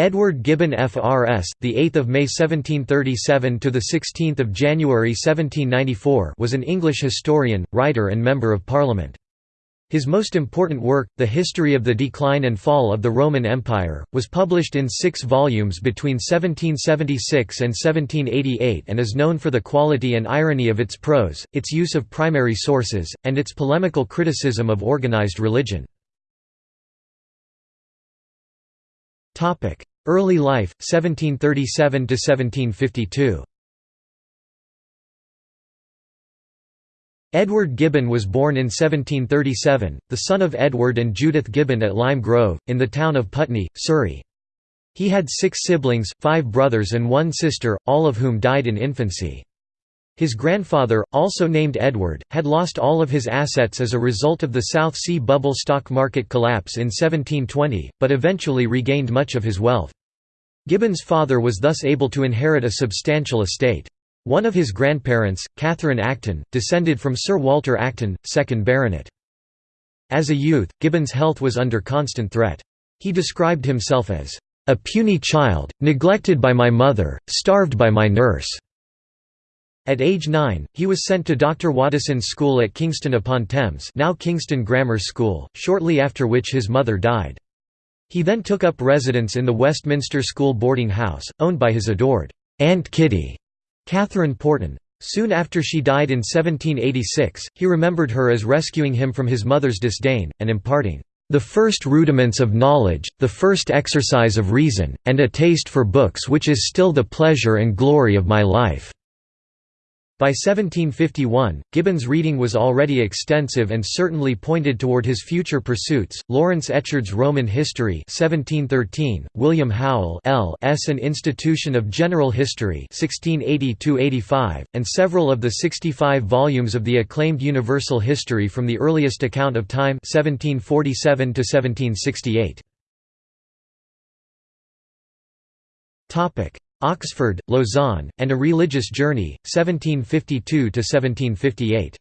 Edward Gibbon FRS, the 8th of May 1737 to the 16th of January 1794, was an English historian, writer and member of Parliament. His most important work, The History of the Decline and Fall of the Roman Empire, was published in six volumes between 1776 and 1788 and is known for the quality and irony of its prose, its use of primary sources, and its polemical criticism of organized religion. Early life, 1737–1752 Edward Gibbon was born in 1737, the son of Edward and Judith Gibbon at Lime Grove, in the town of Putney, Surrey. He had six siblings, five brothers and one sister, all of whom died in infancy. His grandfather, also named Edward, had lost all of his assets as a result of the South Sea bubble stock market collapse in 1720, but eventually regained much of his wealth. Gibbon's father was thus able to inherit a substantial estate. One of his grandparents, Catherine Acton, descended from Sir Walter Acton, 2nd Baronet. As a youth, Gibbon's health was under constant threat. He described himself as, "...a puny child, neglected by my mother, starved by my nurse." At age 9, he was sent to Dr. Woddeson's school at Kingston upon Thames now Kingston Grammar School, shortly after which his mother died. He then took up residence in the Westminster School boarding house, owned by his adored Aunt Kitty, Catherine Porton. Soon after she died in 1786, he remembered her as rescuing him from his mother's disdain, and imparting the first rudiments of knowledge, the first exercise of reason, and a taste for books which is still the pleasure and glory of my life." By 1751, Gibbon's reading was already extensive and certainly pointed toward his future pursuits. Lawrence Echard's Roman History (1713), William Howell L. S. An Institution of General History (1680–85), and several of the 65 volumes of the acclaimed Universal History from the earliest account of time (1747 to 1768). Topic: Oxford, Lausanne, and A Religious Journey, 1752–1758.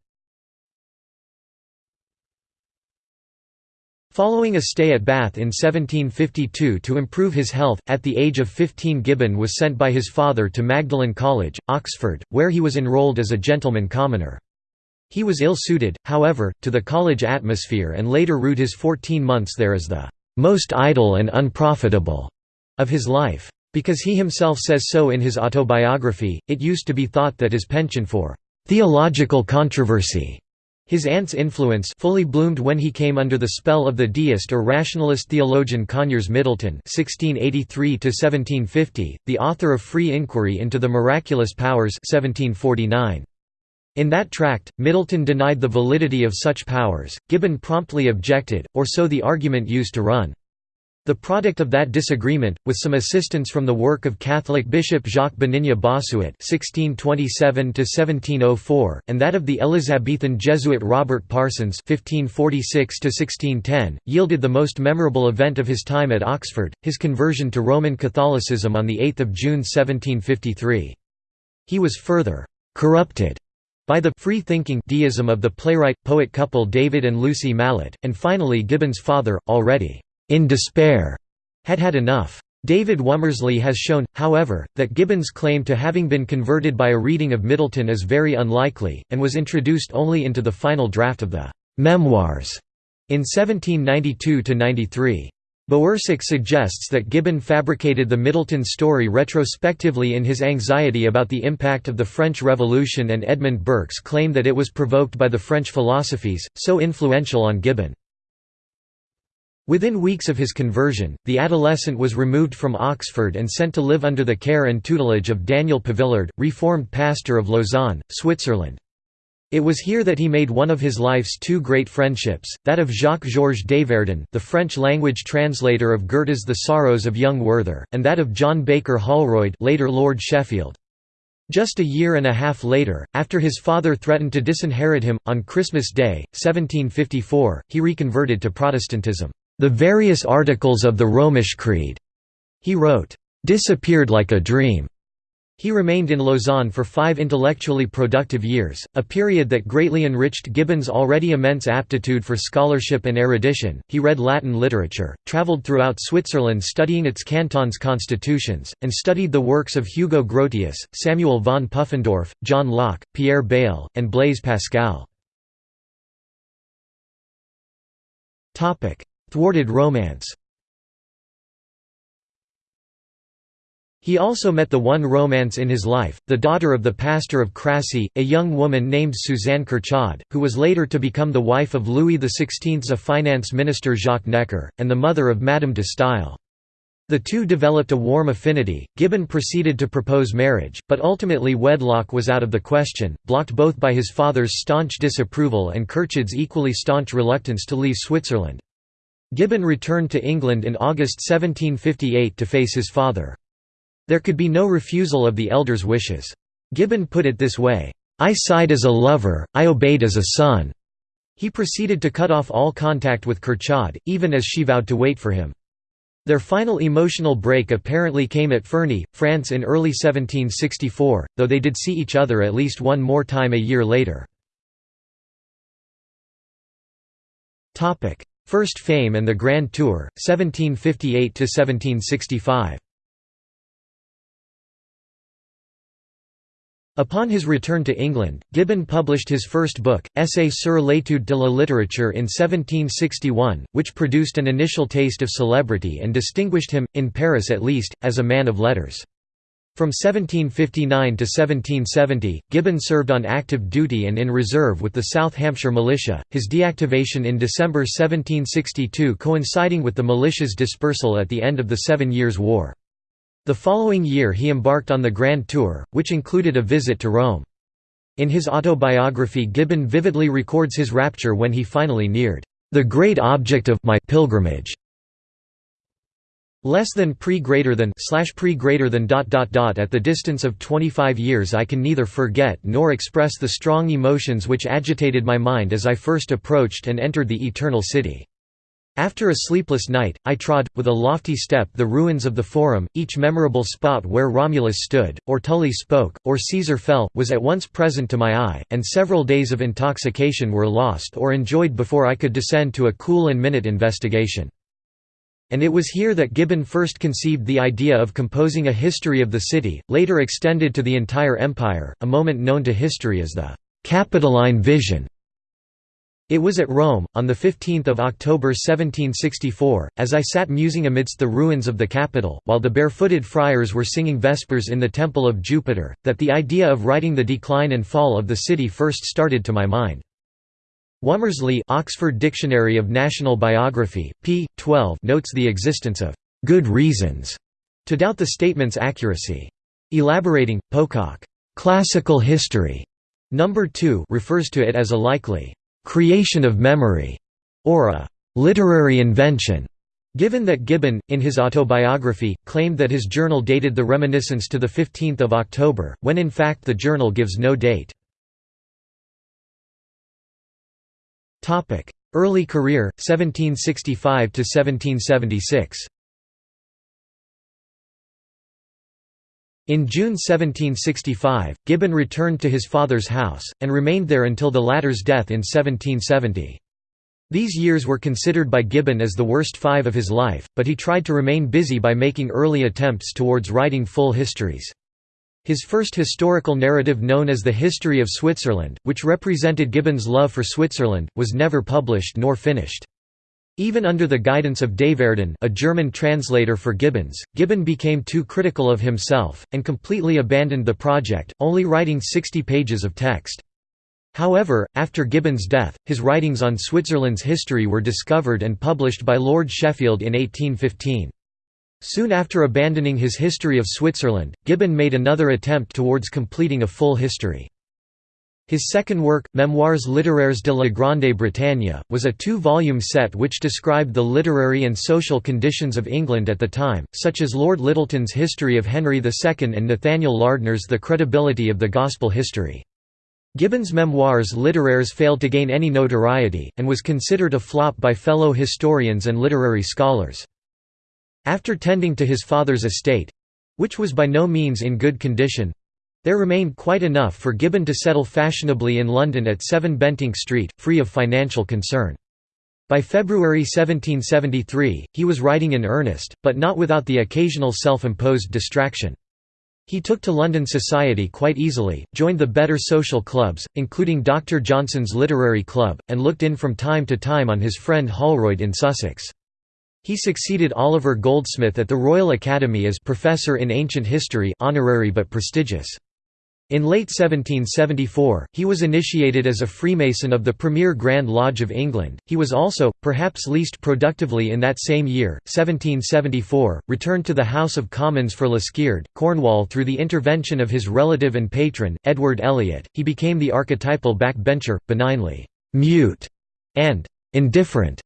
Following a stay at Bath in 1752 to improve his health, at the age of 15 Gibbon was sent by his father to Magdalen College, Oxford, where he was enrolled as a gentleman commoner. He was ill-suited, however, to the college atmosphere and later ruled his 14 months there as the "...most idle and unprofitable," of his life. Because he himself says so in his autobiography, it used to be thought that his penchant for theological controversy his aunt's influence fully bloomed when he came under the spell of the deist or rationalist theologian Conyers Middleton (1683–1750), the author of *Free Inquiry into the Miraculous Powers* (1749). In that tract, Middleton denied the validity of such powers. Gibbon promptly objected, or so the argument used to run. The product of that disagreement, with some assistance from the work of Catholic Bishop Jacques Benigne Bossuet (1627–1704) and that of the Elizabethan Jesuit Robert Parsons (1546–1610), yielded the most memorable event of his time at Oxford: his conversion to Roman Catholicism on the 8th of June 1753. He was further corrupted by the free-thinking deism of the playwright-poet couple David and Lucy Mallet, and finally Gibbon's father, already in despair, had had enough. David Womersley has shown, however, that Gibbon's claim to having been converted by a reading of Middleton is very unlikely, and was introduced only into the final draft of the «Memoirs» in 1792–93. Bowersock suggests that Gibbon fabricated the Middleton story retrospectively in his anxiety about the impact of the French Revolution and Edmund Burke's claim that it was provoked by the French philosophies, so influential on Gibbon. Within weeks of his conversion, the adolescent was removed from Oxford and sent to live under the care and tutelage of Daniel Pavillard, reformed pastor of Lausanne, Switzerland. It was here that he made one of his life's two great friendships, that of Jacques-Georges Deyverdun the French-language translator of Goethe's The Sorrows of Young Werther, and that of John Baker Holroyd later Lord Sheffield. Just a year and a half later, after his father threatened to disinherit him, on Christmas Day, 1754, he reconverted to Protestantism. The various articles of the Romish Creed, he wrote, disappeared like a dream. He remained in Lausanne for five intellectually productive years, a period that greatly enriched Gibbon's already immense aptitude for scholarship and erudition. He read Latin literature, travelled throughout Switzerland studying its cantons' constitutions, and studied the works of Hugo Grotius, Samuel von Pufendorf, John Locke, Pierre Bayle, and Blaise Pascal. Thwarted romance He also met the one romance in his life, the daughter of the pastor of Crassy, a young woman named Suzanne Curchod, who was later to become the wife of Louis XVI's finance minister Jacques Necker, and the mother of Madame de Staël. The two developed a warm affinity. Gibbon proceeded to propose marriage, but ultimately wedlock was out of the question, blocked both by his father's staunch disapproval and Curchod's equally staunch reluctance to leave Switzerland. Gibbon returned to England in August 1758 to face his father. There could be no refusal of the elder's wishes. Gibbon put it this way, "'I sighed as a lover, I obeyed as a son'". He proceeded to cut off all contact with Curchod, even as she vowed to wait for him. Their final emotional break apparently came at Ferney, France in early 1764, though they did see each other at least one more time a year later. First Fame and the Grand Tour, 1758–1765 Upon his return to England, Gibbon published his first book, Essai sur l'étude de la littérature in 1761, which produced an initial taste of celebrity and distinguished him, in Paris at least, as a man of letters. From 1759 to 1770, Gibbon served on active duty and in reserve with the South Hampshire Militia, his deactivation in December 1762 coinciding with the militia's dispersal at the end of the Seven Years' War. The following year he embarked on the Grand Tour, which included a visit to Rome. In his autobiography Gibbon vividly records his rapture when he finally neared, "...the great object of my pilgrimage." Less than pre greater than slash pre greater than dot dot dot at the distance of 25 years I can neither forget nor express the strong emotions which agitated my mind as I first approached and entered the Eternal City. After a sleepless night, I trod, with a lofty step the ruins of the Forum, each memorable spot where Romulus stood, or Tully spoke, or Caesar fell, was at once present to my eye, and several days of intoxication were lost or enjoyed before I could descend to a cool and minute investigation. And it was here that Gibbon first conceived the idea of composing a history of the city, later extended to the entire empire, a moment known to history as the Capitoline Vision. It was at Rome, on 15 October 1764, as I sat musing amidst the ruins of the Capitol, while the barefooted friars were singing Vespers in the Temple of Jupiter, that the idea of writing the decline and fall of the city first started to my mind. Womersley Oxford Dictionary of National Biography, p. 12 notes the existence of «good reasons» to doubt the statement's accuracy. Elaborating, Pocock, «classical history» number 2 refers to it as a likely creation of memory, or a literary invention. Given that Gibbon, in his autobiography, claimed that his journal dated the reminiscence to 15 October, when in fact the journal gives no date. Early career, 1765–1776 In June 1765, Gibbon returned to his father's house, and remained there until the latter's death in 1770. These years were considered by Gibbon as the worst five of his life, but he tried to remain busy by making early attempts towards writing full histories. His first historical narrative known as the History of Switzerland, which represented Gibbon's love for Switzerland, was never published nor finished. Even under the guidance of Deyverdun a German translator for Gibbons, Gibbon became too critical of himself, and completely abandoned the project, only writing 60 pages of text. However, after Gibbon's death, his writings on Switzerland's history were discovered and published by Lord Sheffield in 1815. Soon after abandoning his History of Switzerland, Gibbon made another attempt towards completing a full history. His second work, Mémoires littéraires de la Grande Bretagne, was a two-volume set which described the literary and social conditions of England at the time, such as Lord Lyttelton's History of Henry II and Nathaniel Lardner's The Credibility of the Gospel History. Gibbon's Memoirs littéraires failed to gain any notoriety, and was considered a flop by fellow historians and literary scholars. After tending to his father's estate, which was by no means in good condition, there remained quite enough for Gibbon to settle fashionably in London at 7 Bentinck Street, free of financial concern. By February 1773, he was writing in earnest, but not without the occasional self-imposed distraction. He took to London society quite easily, joined the better social clubs, including Dr. Johnson's Literary Club, and looked in from time to time on his friend Holroyd in Sussex. He succeeded Oliver Goldsmith at the Royal Academy as Professor in Ancient History honorary but prestigious. In late 1774, he was initiated as a Freemason of the Premier Grand Lodge of England. He was also, perhaps least productively in that same year, 1774, returned to the House of Commons for Liskeard, Cornwall through the intervention of his relative and patron, Edward Eliot. He became the archetypal backbencher, benignly mute and indifferent.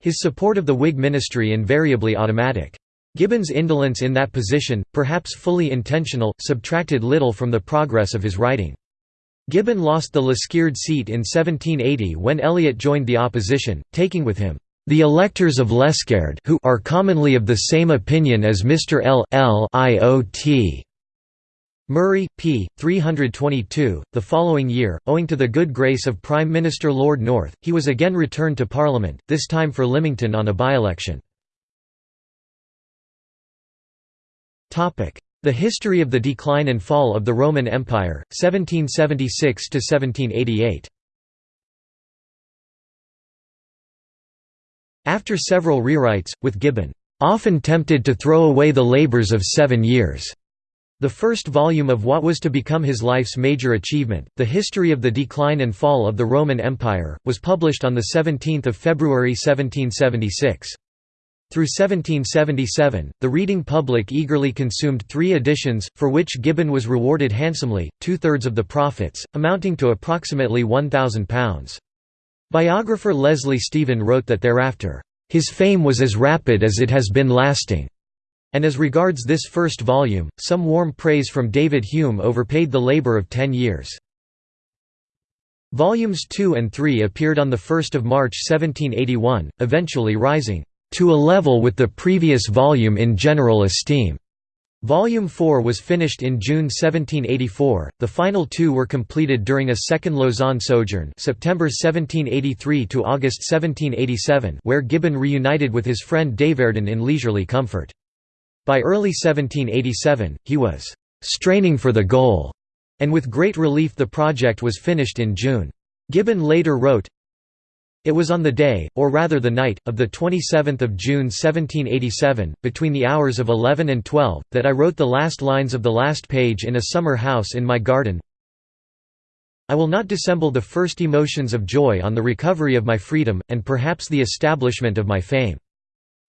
His support of the Whig ministry invariably automatic. Gibbon's indolence in that position, perhaps fully intentional, subtracted little from the progress of his writing. Gibbon lost the Liskeard seat in 1780 when Eliot joined the opposition, taking with him, "...the electors of Liskeard who are commonly of the same opinion as Mr Eliot. Murray, p. 322. The following year, owing to the good grace of Prime Minister Lord North, he was again returned to Parliament, this time for Lymington on a by-election. The history of the decline and fall of the Roman Empire, 1776–1788 After several rewrites, with Gibbon, "...often tempted to throw away the labours of seven years." The first volume of what was to become his life's major achievement, The History of the Decline and Fall of the Roman Empire, was published on 17 February 1776. Through 1777, the reading public eagerly consumed three editions, for which Gibbon was rewarded handsomely, two-thirds of the profits, amounting to approximately £1,000. Biographer Leslie Stephen wrote that thereafter, "...his fame was as rapid as it has been lasting." And as regards this first volume, some warm praise from David Hume overpaid the labour of ten years. Volumes 2 and 3 appeared on 1 March 1781, eventually rising to a level with the previous volume in general esteem. Volume 4 was finished in June 1784. The final two were completed during a second Lausanne sojourn, September 1783 to August 1787, where Gibbon reunited with his friend Deyverdun in leisurely comfort. By early 1787, he was straining for the goal, and with great relief the project was finished in June. Gibbon later wrote, it was on the day, or rather the night, of 27 June 1787, between the hours of 11 and 12, that I wrote the last lines of the last page in a summer house in my garden. I will not dissemble the first emotions of joy on the recovery of my freedom, and perhaps the establishment of my fame.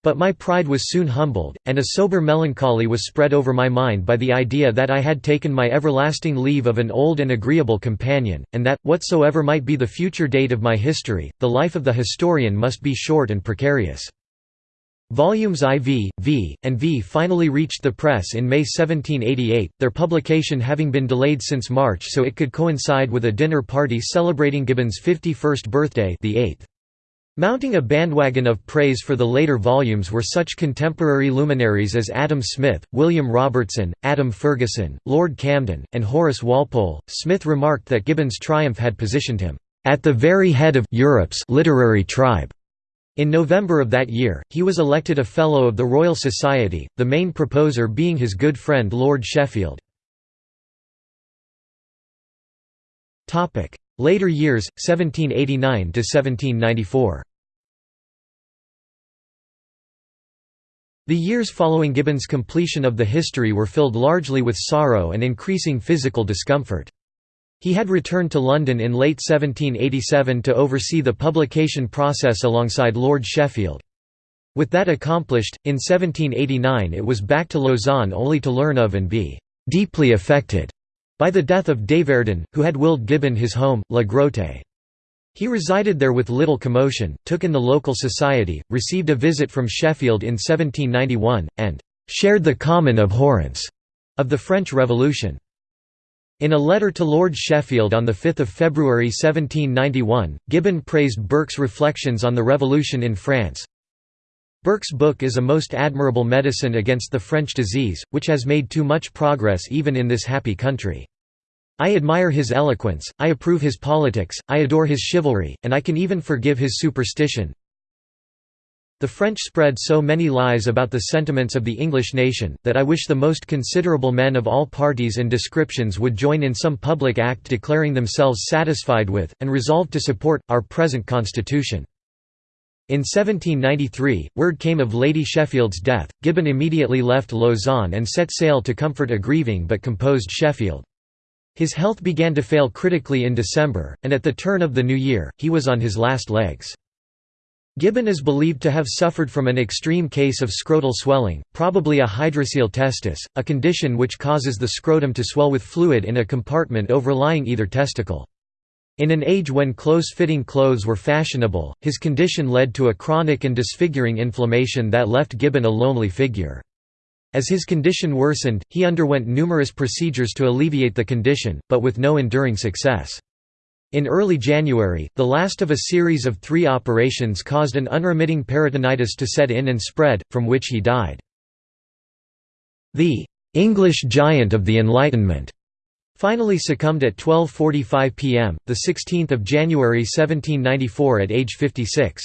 But my pride was soon humbled, and a sober melancholy was spread over my mind by the idea that I had taken my everlasting leave of an old and agreeable companion, and that, whatsoever might be the future date of my history, the life of the historian must be short and precarious. Volumes IV, V, and V finally reached the press in May 1788, their publication having been delayed since March so it could coincide with a dinner party celebrating Gibbon's 51st birthday the 8th. Mounting a bandwagon of praise for the later volumes were such contemporary luminaries as Adam Smith, William Robertson, Adam Ferguson, Lord Camden, and Horace Walpole. Smith remarked that Gibbon's triumph had positioned him at the very head of Europe's literary tribe. In November of that year, he was elected a Fellow of the Royal Society, the main proposer being his good friend Lord Sheffield. Later years, 1789–1794 The years following Gibbon's completion of the history were filled largely with sorrow and increasing physical discomfort. He had returned to London in late 1787 to oversee the publication process alongside Lord Sheffield. With that accomplished, in 1789 it was back to Lausanne only to learn of and be «deeply affected» by the death of Deyverdun, who had willed Gibbon his home, La Grotte. He resided there with little commotion, took in the local society, received a visit from Sheffield in 1791, and «shared the common abhorrence» of the French Revolution. In a letter to Lord Sheffield on 5 February 1791, Gibbon praised Burke's reflections on the Revolution in France, Burke's book is a most admirable medicine against the French disease, which has made too much progress even in this happy country. I admire his eloquence, I approve his politics, I adore his chivalry, and I can even forgive his superstition. The French spread so many lies about the sentiments of the English nation, that I wish the most considerable men of all parties and descriptions would join in some public act declaring themselves satisfied with, and resolved to support, our present constitution. In 1793, word came of Lady Sheffield's death. Gibbon immediately left Lausanne and set sail to comfort a grieving but composed Sheffield. His health began to fail critically in December, and at the turn of the new year, he was on his last legs. Gibbon is believed to have suffered from an extreme case of scrotal swelling, probably a hydrocele testis, a condition which causes the scrotum to swell with fluid in a compartment overlying either testicle. In an age when close-fitting clothes were fashionable, his condition led to a chronic and disfiguring inflammation that left Gibbon a lonely figure. As his condition worsened, he underwent numerous procedures to alleviate the condition, but with no enduring success. In early January, the last of a series of three operations caused an unremitting peritonitis to set in and spread, from which he died. The "'English giant of the Enlightenment' finally succumbed at 12.45 pm, 16 January 1794 at age 56.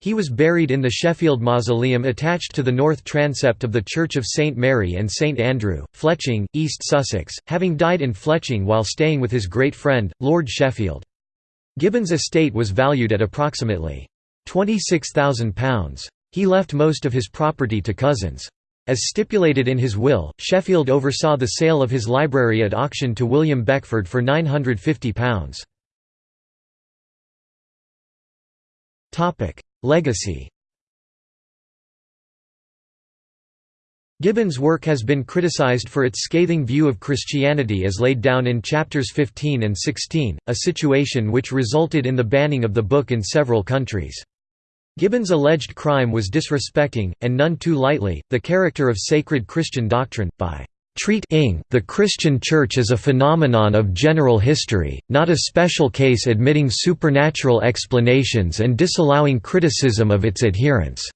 He was buried in the Sheffield Mausoleum attached to the north transept of the Church of St Mary and St Andrew, Fletching, East Sussex, having died in Fletching while staying with his great friend, Lord Sheffield. Gibbon's estate was valued at approximately £26,000. He left most of his property to cousins. As stipulated in his will, Sheffield oversaw the sale of his library at auction to William Beckford for £950. Legacy Gibbon's work has been criticized for its scathing view of Christianity as laid down in chapters 15 and 16, a situation which resulted in the banning of the book in several countries. Gibbon's alleged crime was disrespecting, and none too lightly, the character of sacred Christian doctrine, by treating the Christian Church as a phenomenon of general history, not a special case admitting supernatural explanations and disallowing criticism of its adherents."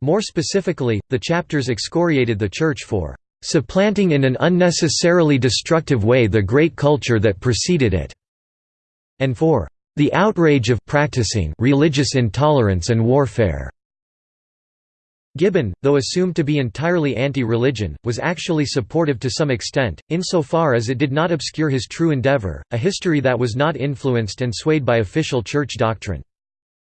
More specifically, the chapters excoriated the Church for "...supplanting in an unnecessarily destructive way the great culture that preceded it," and for "...the outrage of practicing religious intolerance and warfare." Gibbon, though assumed to be entirely anti-religion, was actually supportive to some extent, insofar as it did not obscure his true endeavor, a history that was not influenced and swayed by official church doctrine.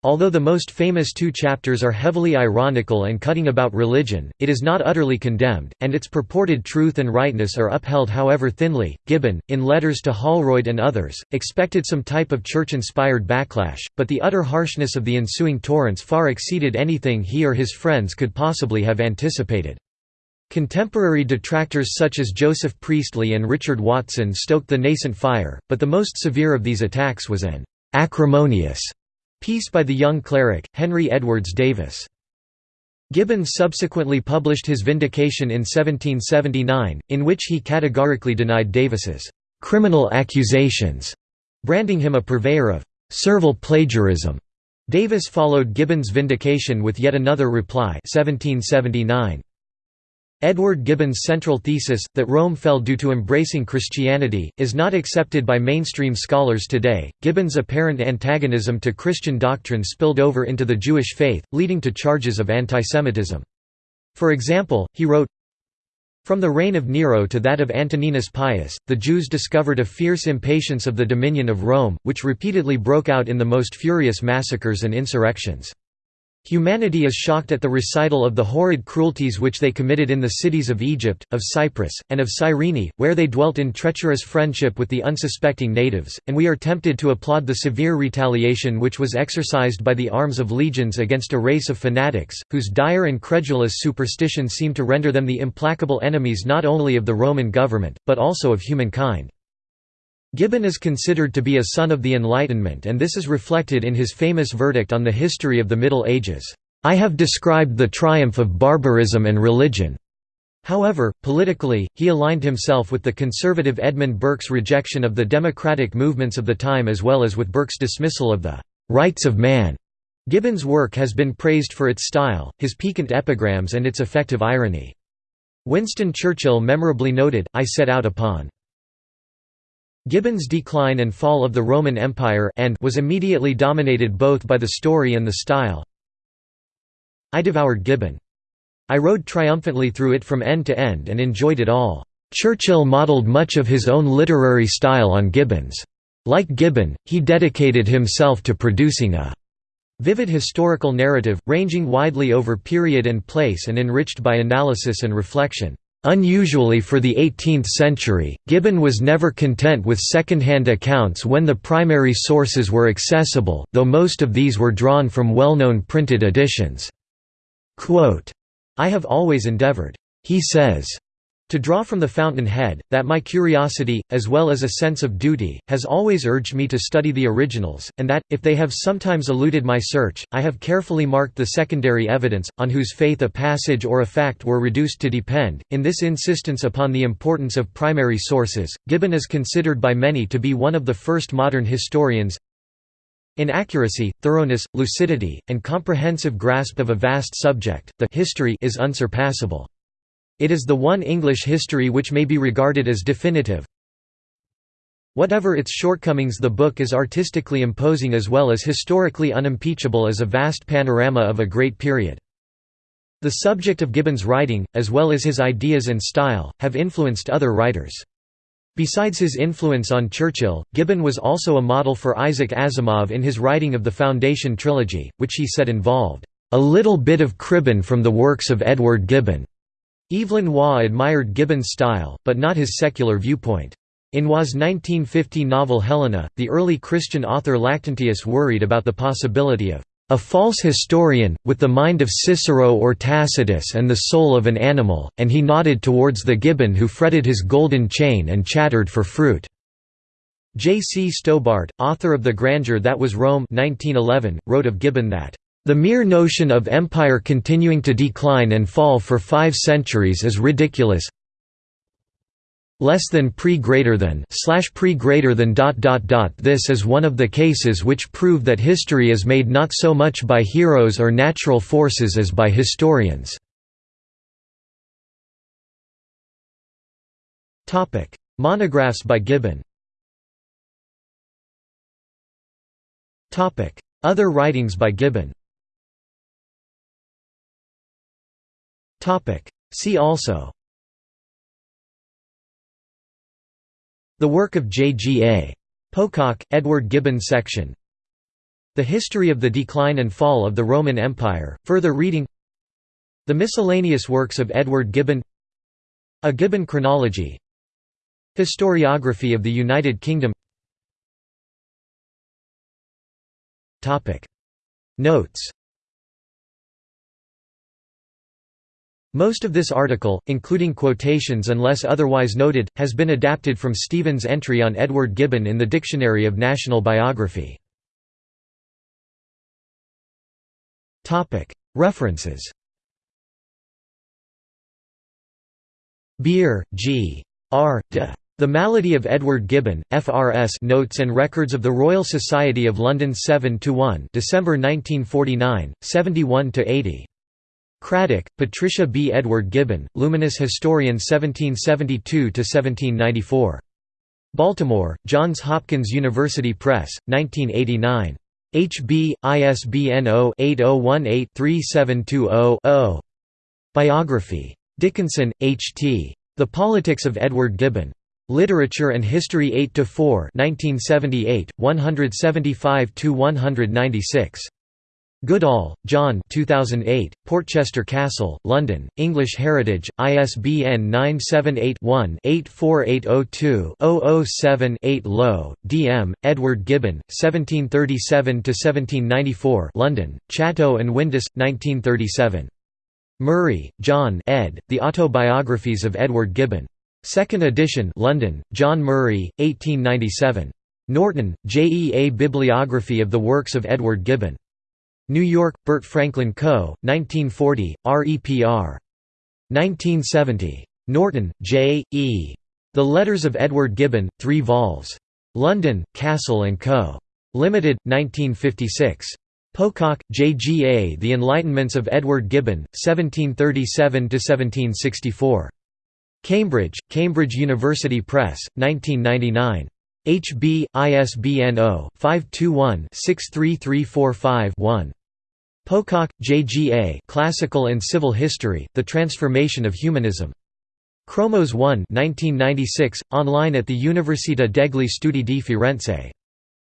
Although the most famous two chapters are heavily ironical and cutting about religion, it is not utterly condemned, and its purported truth and rightness are upheld however thinly. Gibbon, in letters to Holroyd and others, expected some type of church inspired backlash, but the utter harshness of the ensuing torrents far exceeded anything he or his friends could possibly have anticipated. Contemporary detractors such as Joseph Priestley and Richard Watson stoked the nascent fire, but the most severe of these attacks was an acrimonious Piece by the young cleric, Henry Edwards Davis. Gibbon subsequently published his Vindication in 1779, in which he categorically denied Davis's criminal accusations, branding him a purveyor of servile plagiarism. Davis followed Gibbon's vindication with yet another reply 1779. Edward Gibbon's central thesis, that Rome fell due to embracing Christianity, is not accepted by mainstream scholars today. Gibbon's apparent antagonism to Christian doctrine spilled over into the Jewish faith, leading to charges of antisemitism. For example, he wrote, From the reign of Nero to that of Antoninus Pius, the Jews discovered a fierce impatience of the dominion of Rome, which repeatedly broke out in the most furious massacres and insurrections. Humanity is shocked at the recital of the horrid cruelties which they committed in the cities of Egypt, of Cyprus, and of Cyrene, where they dwelt in treacherous friendship with the unsuspecting natives, and we are tempted to applaud the severe retaliation which was exercised by the arms of legions against a race of fanatics, whose dire and credulous superstition seemed to render them the implacable enemies not only of the Roman government, but also of humankind. Gibbon is considered to be a son of the Enlightenment and this is reflected in his famous verdict on the history of the Middle Ages, "'I have described the triumph of barbarism and religion'". However, politically, he aligned himself with the conservative Edmund Burke's rejection of the democratic movements of the time as well as with Burke's dismissal of the "'rights of man' Gibbon's work has been praised for its style, his piquant epigrams and its effective irony. Winston Churchill memorably noted, I set out upon Gibbon's decline and fall of the Roman Empire and was immediately dominated both by the story and the style. I devoured Gibbon. I rode triumphantly through it from end to end and enjoyed it all. Churchill modelled much of his own literary style on Gibbon's. Like Gibbon, he dedicated himself to producing a vivid historical narrative, ranging widely over period and place and enriched by analysis and reflection. Unusually for the 18th century, Gibbon was never content with second-hand accounts when the primary sources were accessible, though most of these were drawn from well-known printed editions. Quote, I have always endeavored, he says, to draw from the fountain head, that my curiosity, as well as a sense of duty, has always urged me to study the originals, and that, if they have sometimes eluded my search, I have carefully marked the secondary evidence, on whose faith a passage or a fact were reduced to depend. In this insistence upon the importance of primary sources, Gibbon is considered by many to be one of the first modern historians, in accuracy, thoroughness, lucidity, and comprehensive grasp of a vast subject, the history is unsurpassable. It is the one English history which may be regarded as definitive. Whatever its shortcomings the book is artistically imposing as well as historically unimpeachable as a vast panorama of a great period. The subject of Gibbon's writing, as well as his ideas and style, have influenced other writers. Besides his influence on Churchill, Gibbon was also a model for Isaac Asimov in his writing of the Foundation trilogy, which he said involved, "...a little bit of Cribben from the works of Edward Gibbon." Evelyn Waugh admired Gibbon's style, but not his secular viewpoint. In Waugh's 1950 novel Helena, the early Christian author Lactantius worried about the possibility of a false historian, with the mind of Cicero or Tacitus and the soul of an animal, and he nodded towards the gibbon who fretted his golden chain and chattered for fruit. J. C. Stobart, author of The Grandeur That Was Rome 1911, wrote of Gibbon that, "...the mere notion of empire continuing to decline and fall for five centuries is ridiculous. Less than pre greater than slash pre greater than dot dot dot this is one of the cases which prove that history is made not so much by heroes or natural forces as by historians. Topic. Monographs by gibbon. Topic. Other writings by gibbon topic. See also. The work of J. G. A. Pocock, Edward Gibbon section. The History of the Decline and Fall of the Roman Empire, further reading. The miscellaneous works of Edward Gibbon. A Gibbon chronology. Historiography of the United Kingdom. Notes Most of this article, including quotations unless otherwise noted, has been adapted from Stephen's entry on Edward Gibbon in the Dictionary of National Biography. References Beer, G. R. De. The Malady of Edward Gibbon, FRS Notes and Records of the Royal Society of London 7–1 December 1949, 71–80 Craddock, Patricia B. Edward Gibbon, Luminous Historian 1772–1794. Baltimore, Johns Hopkins University Press, 1989. HB, ISBN 0-8018-3720-0. Biography. Dickinson, H. T. The Politics of Edward Gibbon. Literature and History 8–4 1978, 175–196. Goodall, John 2008, Portchester Castle, London, English Heritage, ISBN 978-1-84802-007-8 Lowe, D. M., Edward Gibbon, 1737–1794 London, Chatto and Windus, 1937. Murray, John ed., The Autobiographies of Edward Gibbon. Second edition London, John Murray, 1897. Norton, J. E. A Bibliography of the Works of Edward Gibbon. New York, Burt Franklin Co., 1940, REPR. 1970. Norton, J. E. The Letters of Edward Gibbon, 3 vols. London, Cassell & Co. Limited, 1956. Pocock, J. G. A. The Enlightenments of Edward Gibbon, 1737–1764. Cambridge, Cambridge University Press, 1999. HB, ISBN 0-521-63345-1. Pocock, J. G. A. Classical and Civil History, The Transformation of Humanism. Cromohs 1 1996, online at the Università degli Studi di Firenze.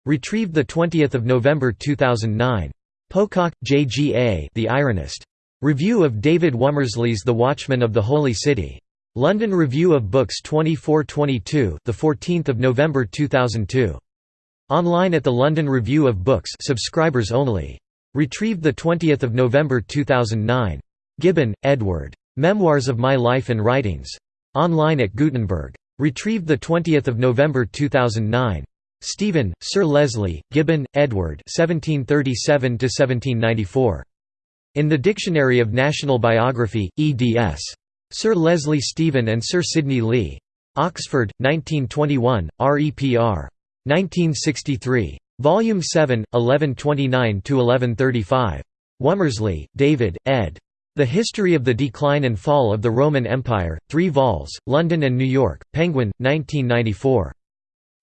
Retrieved 20 November 2009. Pocock, J. G. A. The Ironist. Review of David Womersley's The Watchman of the Holy City. London Review of Books 2422, the 14th of November 2002. Online at the London Review of Books, subscribers only. Retrieved 20 November 2009. Gibbon, Edward. Memoirs of My Life and Writings. Online at Gutenberg. Retrieved 20 November 2009. Stephen, Sir Leslie, Gibbon, Edward 1737 In the Dictionary of National Biography, eds. Sir Leslie Stephen and Sir Sidney Lee. Oxford, 1921, REPR. 1963. Volume 7, 1129–1135. Womersley, David, ed. The History of the Decline and Fall of the Roman Empire, 3 vols, London and New York, Penguin, 1994.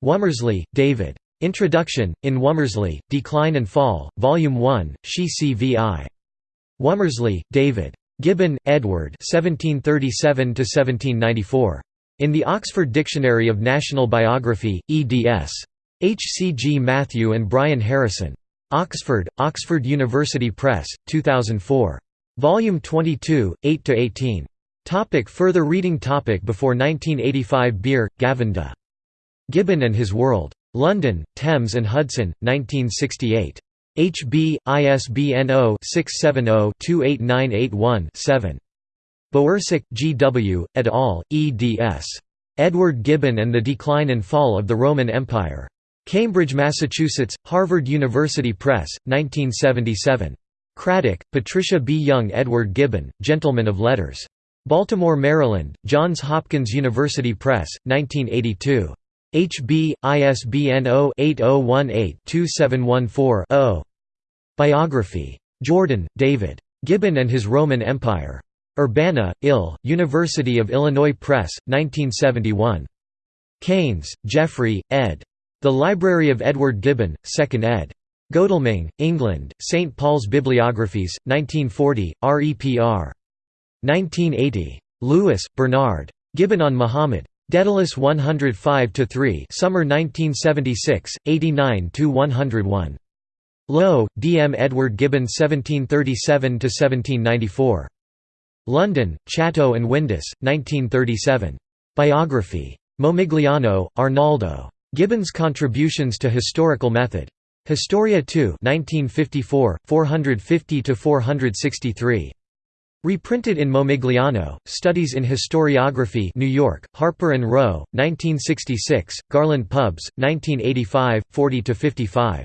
Womersley, David. Introduction, in Womersley, Decline and Fall, Volume 1, She CVI. Womersley, David. Gibbon, Edward 1737 In the Oxford Dictionary of National Biography, eds. H. C. G. Matthew and Brian Harrison. Oxford, Oxford University Press, 2004. Volume 22, 8–18. Topic further reading topic Before 1985 Beer, Gavin de. Gibbon and His World. London, Thames and Hudson, 1968. HB, ISBN 0-670-28981-7. Bowersock, G. W., et al., eds. Edward Gibbon and the Decline and Fall of the Roman Empire. Cambridge, Massachusetts, Harvard University Press, 1977. Craddock, Patricia B. Young Edward Gibbon, Gentleman of Letters. Baltimore, Maryland, Johns Hopkins University Press, 1982. HB, ISBN 0-8018-2714-0. Biography. Jordan, David. Gibbon and His Roman Empire. Urbana, Ill, University of Illinois Press, 1971. Keynes, Geoffrey, ed. The Library of Edward Gibbon, 2nd ed. Godalming, England, St. Paul's Bibliographies, 1940, REPR. 1980. Lewis, Bernard. Gibbon on Muhammad. Daedalus 105–3 Summer 1976, 89–101. Lowe, D. M. Edward Gibbon 1737–1794. London, Chatto and Windus, 1937. Biography. Momigliano, Arnaldo. Gibbon's Contributions to Historical Method. Historia 2 1954, 450–463. Reprinted in Momigliano, Studies in Historiography New York, Harper & Row, 1966, Garland Pubs, 1985, 40 to 55.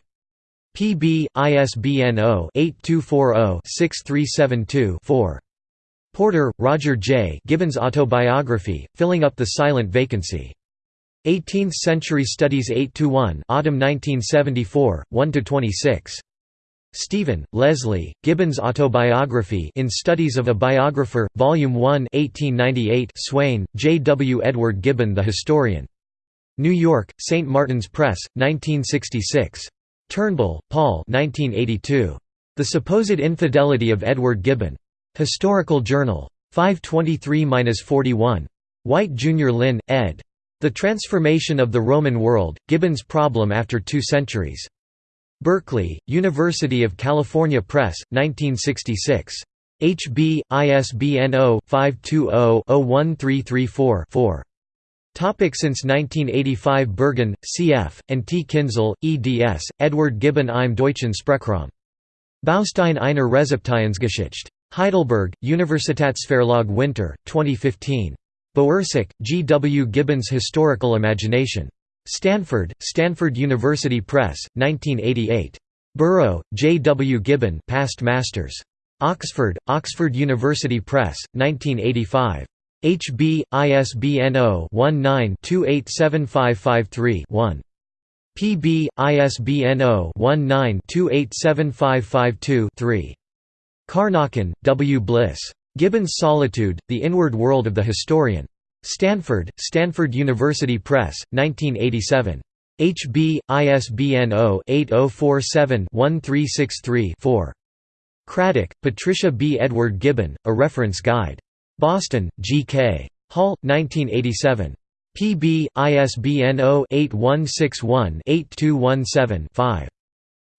PB, ISBN 0-8240-6372-4. Porter, Roger J. Gibbon's Autobiography, Filling Up the Silent Vacancy. 18th Century Studies 8–1 Autumn 1974, 1–26. Stephen, Leslie, Gibbon's Autobiography in Studies of a Biographer, Volume 1 1898 Swain, J. W. Edward Gibbon the Historian. New York, St. Martin's Press, 1966. Turnbull, Paul 1982. The Supposed Infidelity of Edward Gibbon. Historical Journal. 523–41. White Jr. Lynn, ed. The Transformation of the Roman World, Gibbon's Problem After Two Centuries. Berkeley, University of California Press, 1966. HB, ISBN 0-520-01334-4. Topic since 1985 Berghahn, C.F., and T. Kinzel, eds., Edward Gibbon im Deutschen Sprachraum. Baustein einer Rezeptionsgeschichte. Heidelberg, Universitätsverlag Winter, 2015. Bowersock, G. W. Gibbon's Historical Imagination. Stanford, Stanford University Press, 1988. Burrow, J. W. Gibbon past masters. Oxford, Oxford University Press, 1985. HB, ISBN 0-19-287553-1. PB, ISBN 0-19-287552-3. Carnochan, W. Bliss. Gibbon's Solitude, The Inward World of the Historian. Stanford, Stanford University Press, 1987. HB, ISBN 0-8047-1363-4. Craddock, Patricia B. Edward Gibbon, A Reference Guide. Boston, G.K. Hall, 1987. PB, ISBN 0-8161-8217-5.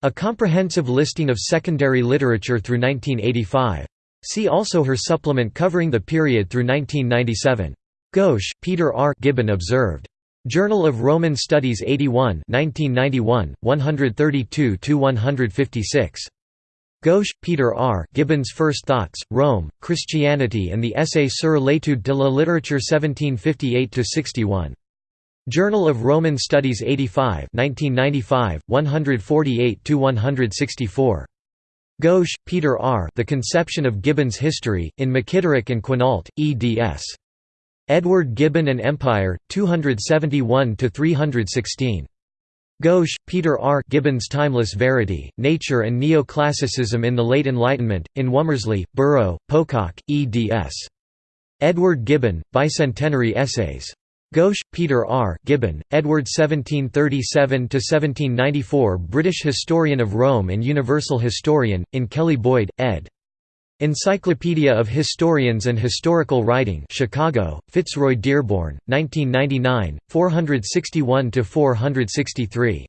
A comprehensive listing of secondary literature through 1985. See also her supplement covering the period through 1997. Ghosh, Peter R. Gibbon Observed. Journal of Roman Studies 81 1991, 132–156. Ghosh, Peter R. Gibbon's First Thoughts, Rome, Christianity and the Essai sur l'étude de la littérature 1758–61. Journal of Roman Studies 85 1995, 148–164. Ghosh, Peter R. The Conception of Gibbon's History, in McKitterick and Quinault, eds. Edward Gibbon and Empire, 271–316. Ghosh, Peter R. Gibbon's Timeless Verity, Nature and Neoclassicism in the Late Enlightenment, in Womersley, Burrow, Pocock, eds. Edward Gibbon, Bicentenary Essays. Ghosh, Peter R. Gibbon, Edward 1737–1794 British Historian of Rome and Universal Historian, in Kelly Boyd, ed. Encyclopedia of Historians and Historical Writing Chicago, Fitzroy Dearborn, 1999, 461–463.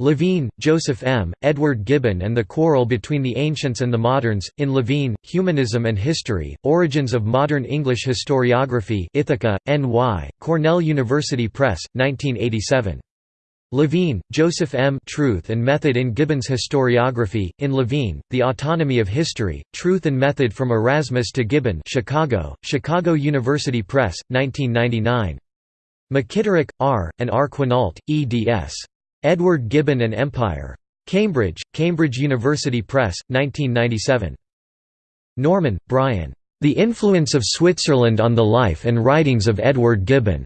Levine, Joseph M., Edward Gibbon and the Quarrel Between the Ancients and the Moderns, in Levine, Humanism and History, Origins of Modern English Historiography Ithaca, N.Y., Cornell University Press, 1987. Levine, Joseph M. Truth and Method in Gibbon's Historiography, in Levine, The Autonomy of History, Truth and Method from Erasmus to Gibbon Chicago, Chicago University Press, 1999. McKitterick, R., and R. Quinault, eds. Edward Gibbon and Empire. Cambridge, Cambridge University Press, 1997. Norman, Brian. The Influence of Switzerland on the Life and Writings of Edward Gibbon.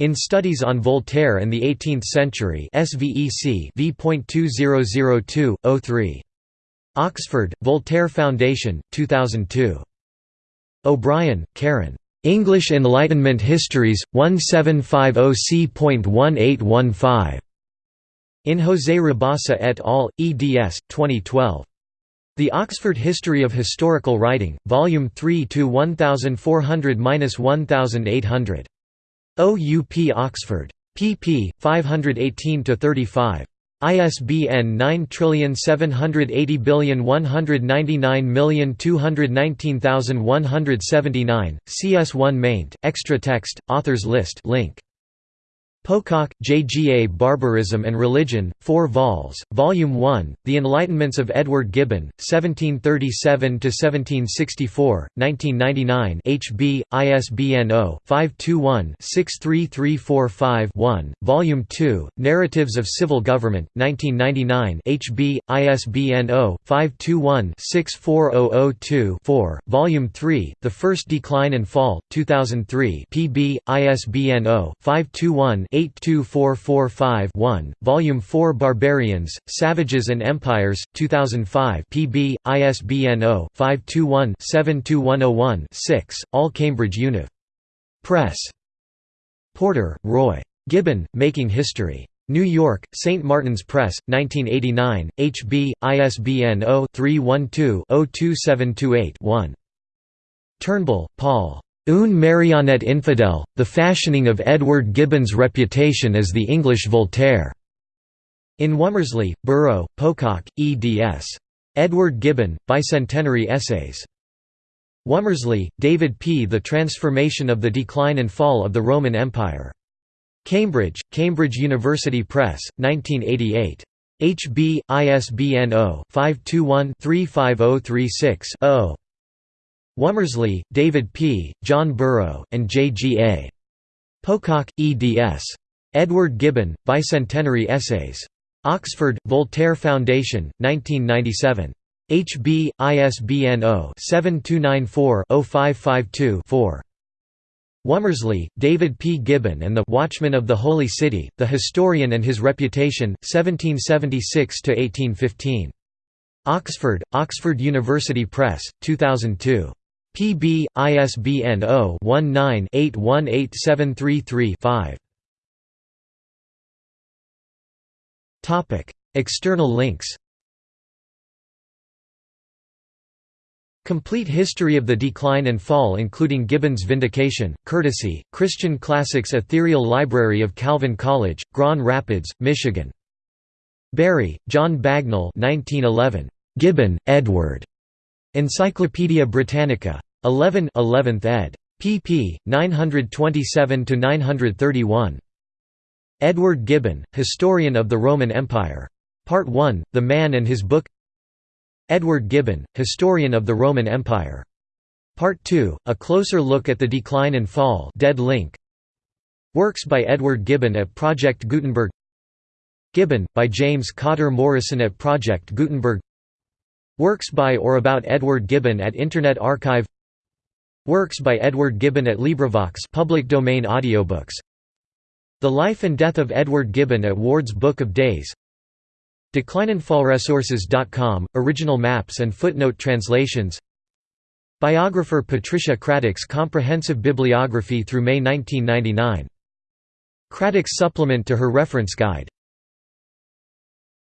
In Studies on Voltaire and the Eighteenth Century SVEC v.2002, Oxford, Voltaire Foundation, 2002. O'Brien, Karen. English Enlightenment Histories, 1750 c.1815. In José Rabasa et al., eds. 2012. The Oxford History of Historical Writing, Volume 3 to 1400–1800. OUP Oxford. pp. 518–35. ISBN 9780199219179, CS1 maint, extra text, authors list link. Pocock, J. G. A. Barbarism and Religion, 4 vols, Volume 1, The Enlightenments of Edward Gibbon, 1737–1764, 1999 HB, ISBN 0-521-63345-1, Volume 2, Narratives of Civil Government, 1999 HB, ISBN 0-521-64002-4, Volume 3, The First Decline and Fall, 2003 PB, ISBN 0-521 82445-1, Volume 4 Barbarians, Savages and Empires, 2005 PB, ISBN 0-521-72101-6, All Cambridge Univ. Press. Porter, Roy. Gibbon, Making History. New York, St. Martin's Press, 1989, HB, ISBN 0-312-02728-1. Turnbull, Paul. Une marionnette infidèle, The Fashioning of Edward Gibbon's Reputation as the English Voltaire. In Womersley, Burrow, Pocock, eds. Edward Gibbon, Bicentenary Essays. Womersley, David P. The Transformation of the Decline and Fall of the Roman Empire. Cambridge, Cambridge University Press, 1988. HB, ISBN 0-521-35036-0. Womersley, David P., John Burrow, and J. G. A. Pocock, eds. Edward Gibbon, Bicentenary Essays. Oxford, Voltaire Foundation, 1997. HB, ISBN 0-7294-0552-4. Womersley, David P. Gibbon and the Watchman of the Holy City, The Historian and His Reputation, 1776–1815. Oxford, Oxford University Press, 2002. Pb, ISBN 0-19-818733-5. External links Complete history of the decline and fall including Gibbon's Vindication, courtesy, Christian Classics Ethereal Library of Calvin College, Grand Rapids, Michigan. Bury, John Bagnell 1911. Gibbon, Edward. Encyclopædia Britannica. 11 11th ed. pp. 927–931. Edward Gibbon, Historian of the Roman Empire. Part 1, The Man and His Book Edward Gibbon, Historian of the Roman Empire. Part 2, A Closer Look at the Decline and Fall dead link. Works by Edward Gibbon at Project Gutenberg Gibbon, by James Cotter Morrison at Project Gutenberg Works by or about Edward Gibbon at Internet Archive. Works by Edward Gibbon at LibriVox public domain audiobooks. The Life and Death of Edward Gibbon at Ward's Book of Days. DeclineandFallResources.com, original maps and footnote translations. Biographer Patricia Craddock's comprehensive bibliography through May 1999. Craddock's supplement to her reference guide